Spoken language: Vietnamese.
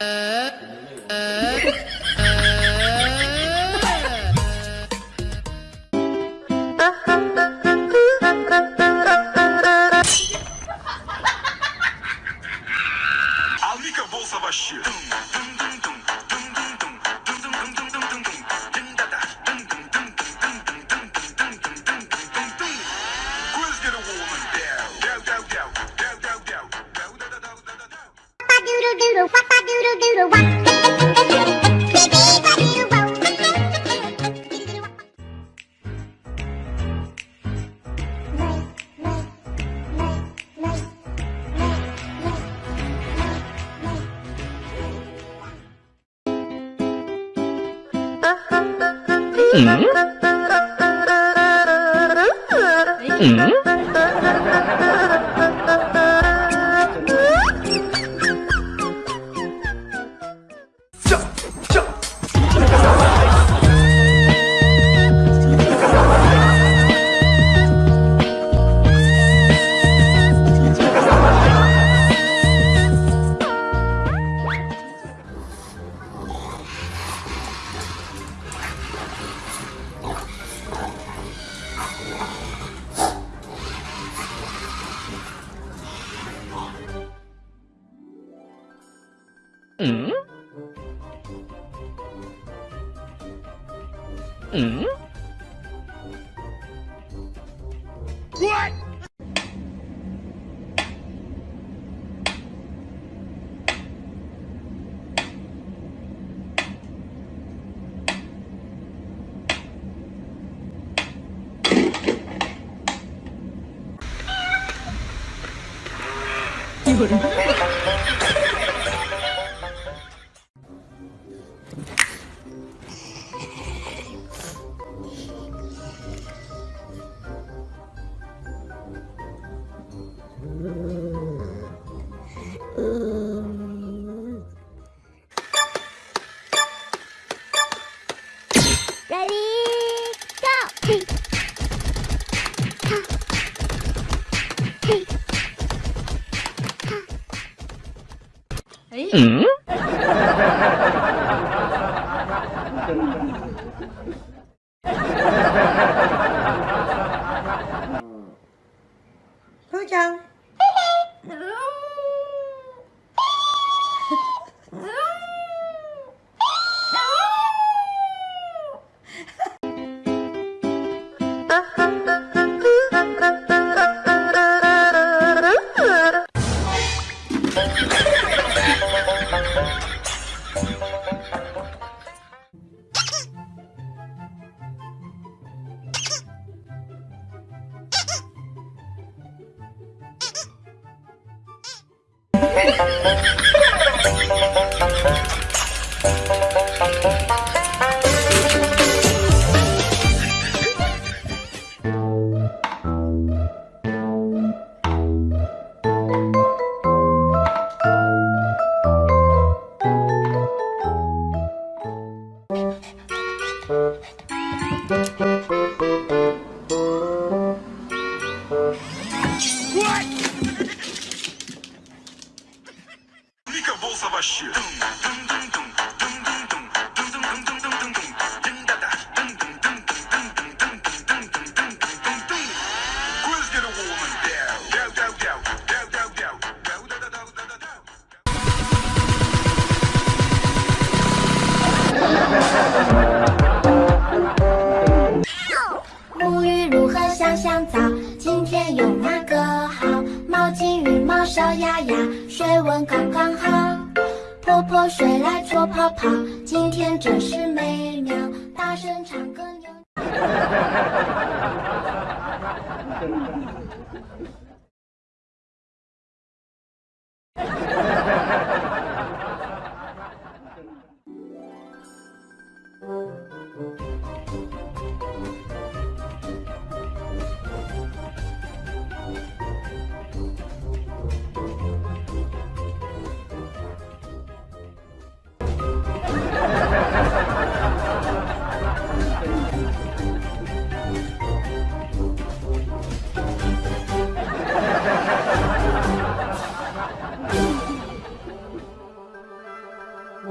Uh, uh. Mm? Mm? Doodle doodle wop. Ready, Hứa chăng? 今天用哪个好？毛巾、羽毛、小鸭鸭，水温刚刚好。泼泼水来搓泡泡，今天真是美妙。大声唱歌